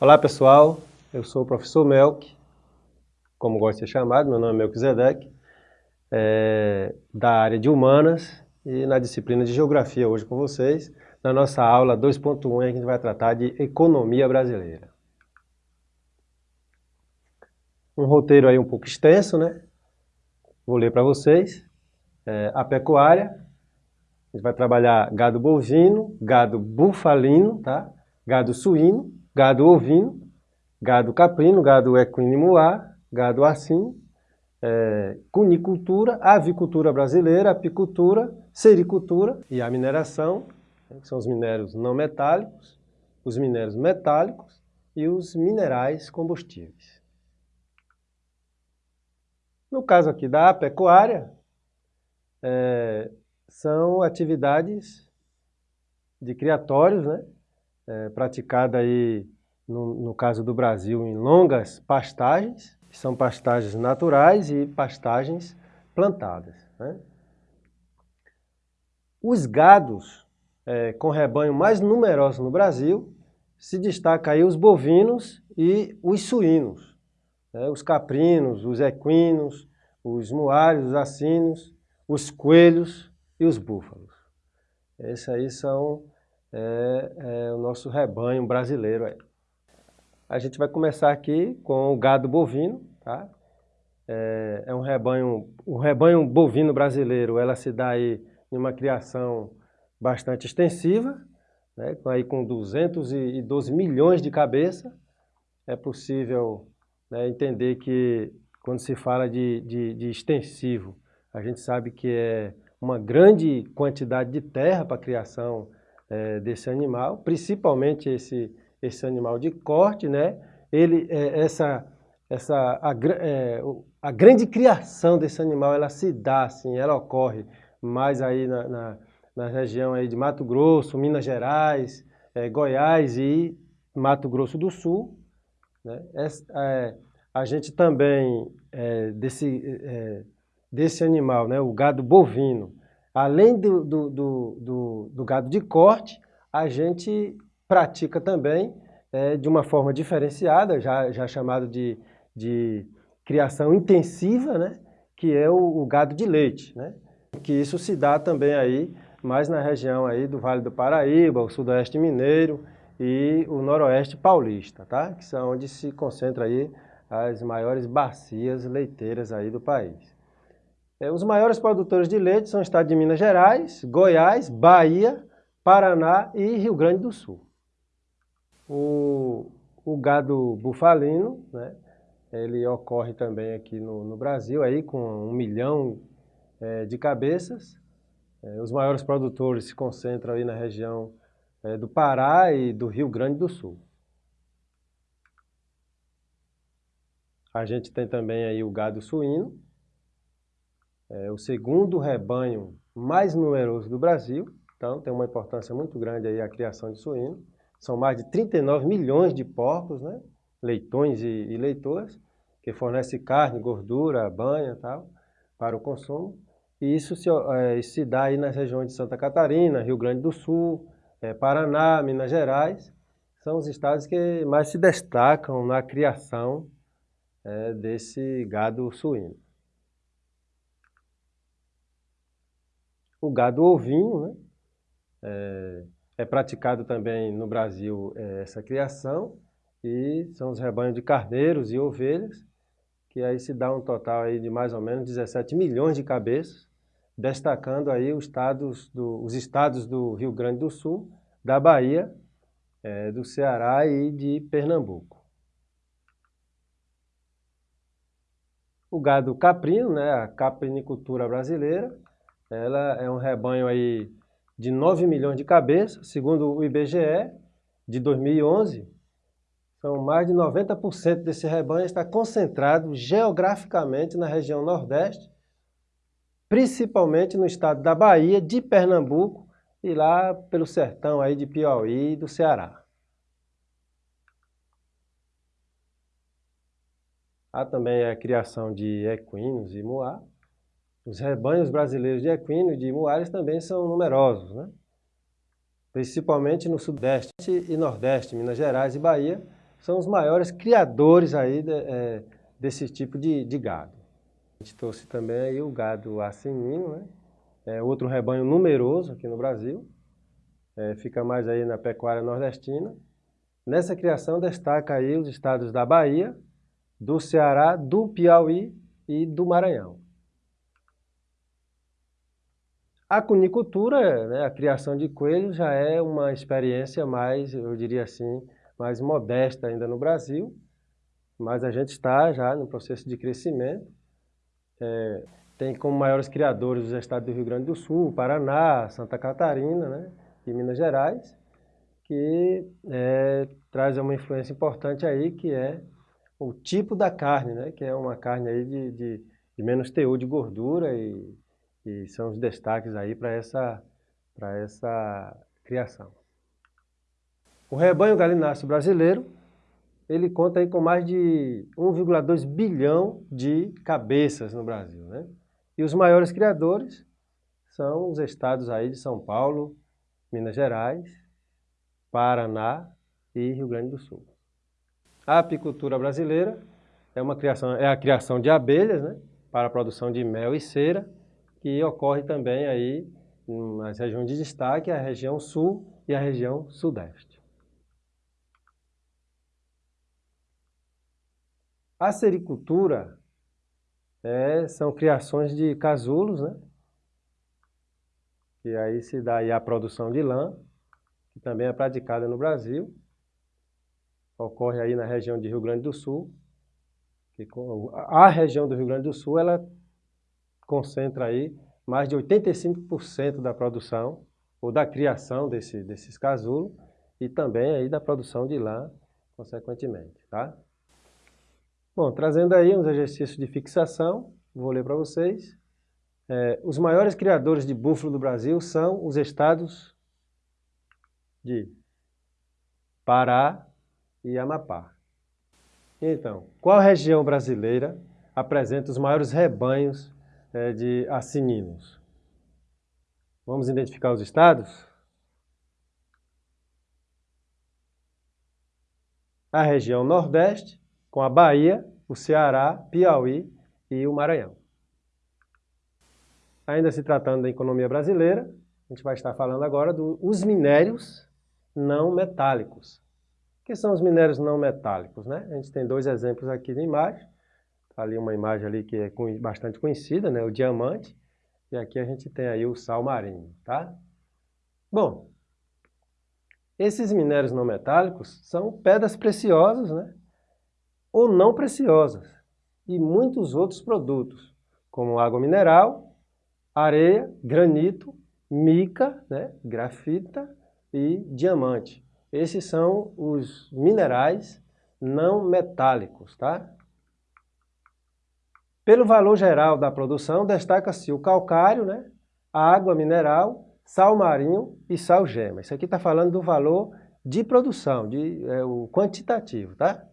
Olá pessoal, eu sou o professor Melk, como gosto de ser chamado, meu nome é Melquisedeque, é, da área de Humanas e na disciplina de Geografia hoje com vocês. Na nossa aula 2.1 a gente vai tratar de Economia Brasileira. Um roteiro aí um pouco extenso, né? Vou ler para vocês. É, a pecuária, a gente vai trabalhar gado bovino, gado bufalino, tá? gado suíno, gado ovino, gado caprino, gado equino e muar, gado assim, é, cunicultura, avicultura brasileira, apicultura, sericultura e a mineração, né, que são os minérios não metálicos, os minérios metálicos e os minerais combustíveis. No caso aqui da pecuária, é, são atividades de criatórios, né? É, praticada aí, no, no caso do Brasil, em longas pastagens, que são pastagens naturais e pastagens plantadas. Né? Os gados é, com rebanho mais numeroso no Brasil, se destaca aí os bovinos e os suínos, né? os caprinos, os equinos, os muários, os assinos, os coelhos e os búfalos. Esses aí são é, é o nosso rebanho brasileiro. Aí. A gente vai começar aqui com o gado bovino, tá? É, é um rebanho, o rebanho bovino brasileiro, ela se dá aí em uma criação bastante extensiva, né, aí com 212 milhões de cabeças. É possível né, entender que quando se fala de, de, de extensivo, a gente sabe que é uma grande quantidade de terra para a criação é, desse animal, principalmente esse, esse animal de corte, né? Ele, é, essa, essa, a, é, a, grande criação desse animal, ela se dá, assim, ela ocorre mais aí na, na, na região aí de Mato Grosso, Minas Gerais, é, Goiás e Mato Grosso do Sul. Né? É, a gente também, é, desse, desse animal, né, o gado bovino, Além do, do, do, do, gado de corte, a gente pratica também é, de uma forma diferenciada, já, já chamado de, de criação intensiva, né? que é o, o, gado de leite. Né? Que isso se dá também aí, mais na região aí do Vale do Paraíba, o Sudoeste Mineiro e o Noroeste Paulista, tá? que são onde se concentra aí as maiores bacias leiteiras aí do país. É, os maiores produtores de leite são o estado de Minas Gerais, Goiás, Bahia, Paraná e Rio Grande do Sul. O, o gado bufalino, né, ele ocorre também aqui no, no Brasil, aí, com um milhão é, de cabeças. É, os maiores produtores se concentram aí na região é, do Pará e do Rio Grande do Sul. A gente tem também aí o gado suíno, é o segundo rebanho mais numeroso do Brasil, então tem uma importância muito grande aí a criação de suíno. São mais de 39 milhões de porcos, né? leitões e, e leitoras, que fornecem carne, gordura, banha tal, para o consumo. E isso se, é, se dá aí nas regiões de Santa Catarina, Rio Grande do Sul, é, Paraná, Minas Gerais. São os estados que mais se destacam na criação é, desse gado suíno. O gado ovino, né? É, é praticado também no Brasil é, essa criação e são os rebanhos de carneiros e ovelhas, que aí se dá um total aí de mais ou menos 17 milhões de cabeças, destacando aí os estados do, os estados do Rio Grande do Sul, da Bahia, é, do Ceará e de Pernambuco. O gado caprino, né, a caprinicultura brasileira, ela é um rebanho aí de 9 milhões de cabeças, segundo o IBGE, de 2011. São mais de 90% desse rebanho está concentrado geograficamente na região Nordeste, principalmente no estado da Bahia, de Pernambuco e lá pelo sertão aí de Piauí e do Ceará. Há também a criação de equinos e moá. Os rebanhos brasileiros de equinos e de muares também são numerosos, né? principalmente no Sudeste e Nordeste, Minas Gerais e Bahia, são os maiores criadores aí de, é, desse tipo de, de, gado. A gente trouxe também aí o gado assinino, né? É outro rebanho numeroso aqui no Brasil, é, fica mais aí na pecuária nordestina. Nessa criação destaca aí os estados da Bahia, do Ceará, do Piauí e do Maranhão. A cunicultura, né, a criação de coelhos, já é uma experiência mais, eu diria assim, mais modesta ainda no Brasil, mas a gente está já no processo de crescimento. É, tem como maiores criadores os estados do Rio Grande do Sul, Paraná, Santa Catarina né, e Minas Gerais, que é, traz uma influência importante aí, que é o tipo da carne, né, que é uma carne aí de, de, de menos teor de gordura e e são os destaques aí para essa, essa criação. O rebanho galináceo brasileiro, ele conta aí com mais de 1,2 bilhão de cabeças no Brasil, né? E os maiores criadores são os estados aí de São Paulo, Minas Gerais, Paraná e Rio Grande do Sul. A apicultura brasileira é, uma criação, é a criação de abelhas, né? Para a produção de mel e cera, que ocorre também aí nas regiões de destaque, a região sul e a região sudeste. A sericultura é, são criações de casulos, né? E aí se dá aí a produção de lã, que também é praticada no Brasil. Ocorre aí na região de Rio Grande do Sul. Que a região do Rio Grande do Sul, ela concentra aí mais de 85% da produção ou da criação desse, desses casulos e também aí da produção de lã, consequentemente, tá? Bom, trazendo aí uns exercícios de fixação, vou ler para vocês. É, os maiores criadores de búfalo do Brasil são os estados de Pará e Amapá. Então, qual região brasileira apresenta os maiores rebanhos é, de assininos. Vamos identificar os estados? A região Nordeste, com a Bahia, o Ceará, Piauí e o Maranhão. Ainda se tratando da economia brasileira, a gente vai estar falando agora dos minérios não metálicos. O que são os minérios não metálicos? Né? A gente tem dois exemplos aqui na imagem ali uma imagem ali que é bastante conhecida, né? o diamante, e aqui a gente tem aí o sal marinho, tá? Bom, esses minérios não metálicos são pedras preciosas, né? Ou não preciosas, e muitos outros produtos, como água mineral, areia, granito, mica, né? grafita e diamante. Esses são os minerais não metálicos, tá? Pelo valor geral da produção, destaca-se o calcário, né? a água mineral, sal marinho e sal gema. Isso aqui está falando do valor de produção, de, é, o quantitativo tá?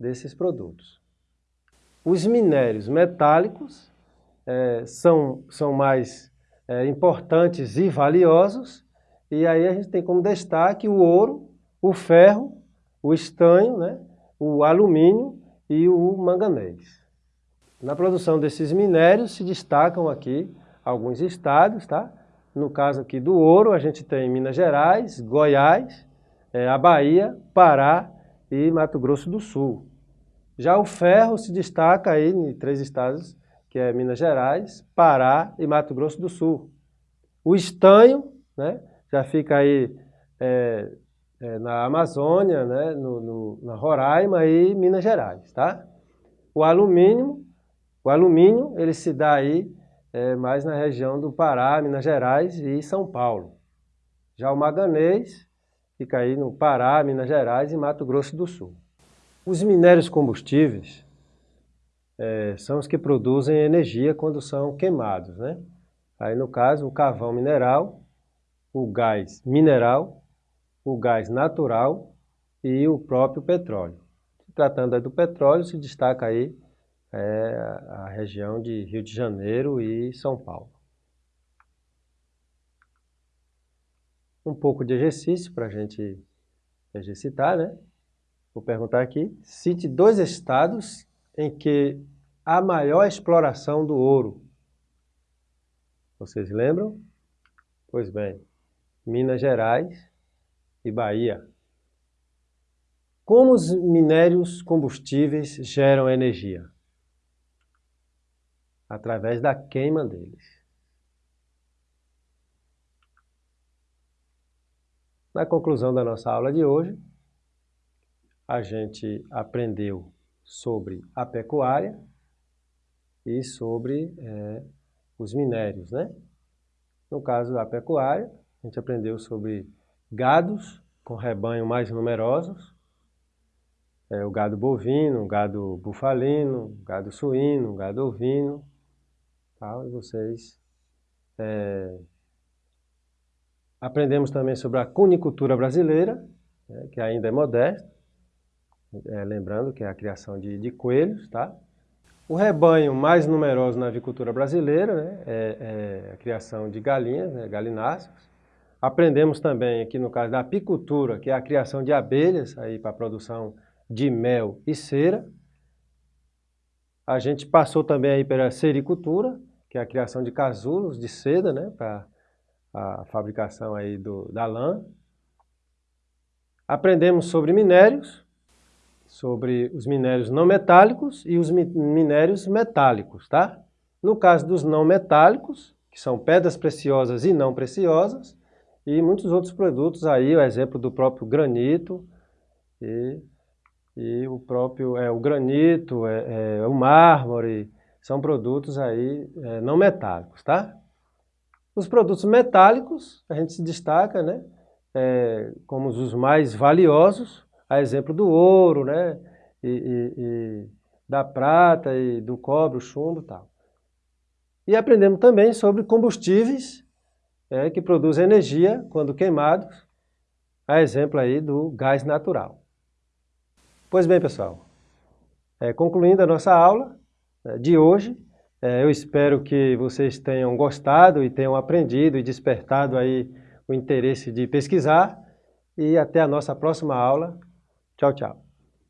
desses produtos. Os minérios metálicos é, são, são mais é, importantes e valiosos, e aí a gente tem como destaque o ouro, o ferro, o estanho, né? o alumínio e o manganês. Na produção desses minérios se destacam aqui alguns estados, tá? No caso aqui do ouro, a gente tem Minas Gerais, Goiás, é, a Bahia, Pará e Mato Grosso do Sul. Já o ferro se destaca aí em três estados, que é Minas Gerais, Pará e Mato Grosso do Sul. O estanho, né, já fica aí é, é, na Amazônia, né, no, no, na Roraima e Minas Gerais, tá? O alumínio o alumínio, ele se dá aí é, mais na região do Pará, Minas Gerais e São Paulo. Já o manganês fica aí no Pará, Minas Gerais e Mato Grosso do Sul. Os minérios combustíveis é, são os que produzem energia quando são queimados, né? Aí no caso o carvão mineral, o gás mineral, o gás natural e o próprio petróleo. tratando do petróleo, se destaca aí é a região de Rio de Janeiro e São Paulo. Um pouco de exercício para a gente exercitar, né? Vou perguntar aqui, cite dois estados em que há maior exploração do ouro. Vocês lembram? Pois bem, Minas Gerais e Bahia. Como os minérios combustíveis geram energia? Através da queima deles. Na conclusão da nossa aula de hoje, a gente aprendeu sobre a pecuária e sobre é, os minérios, né? No caso da pecuária, a gente aprendeu sobre gados com rebanho mais numerosos, é, o gado bovino, o gado bufalino, o gado suíno, o gado ovino, tal, e vocês é, aprendemos também sobre a cunicultura brasileira, né, que ainda é modesta, é, lembrando que é a criação de, de, coelhos, tá? O rebanho mais numeroso na avicultura brasileira né, é, é, a criação de galinhas, né, galináceos. Aprendemos também aqui no caso da apicultura, que é a criação de abelhas aí para a produção de mel e cera. A gente passou também aí pela sericultura, que é a criação de casulos de seda, né, para a fabricação aí do, da lã. Aprendemos sobre minérios, sobre os minérios não metálicos e os minérios metálicos, tá? No caso dos não metálicos, que são pedras preciosas e não preciosas, e muitos outros produtos aí, o exemplo do próprio granito e, e o próprio é, o granito, é, é, o mármore, são produtos aí é, não metálicos, tá? Os produtos metálicos, a gente se destaca, né? É, como os mais valiosos, a exemplo do ouro, né? E, e, e da prata e do cobre, o chumbo e tal. E aprendemos também sobre combustíveis é, que produzem energia quando queimados, a exemplo aí do gás natural. Pois bem, pessoal, é, concluindo a nossa aula de hoje, é, eu espero que vocês tenham gostado e tenham aprendido e despertado aí o interesse de pesquisar e até a nossa próxima aula. Tchau, tchau.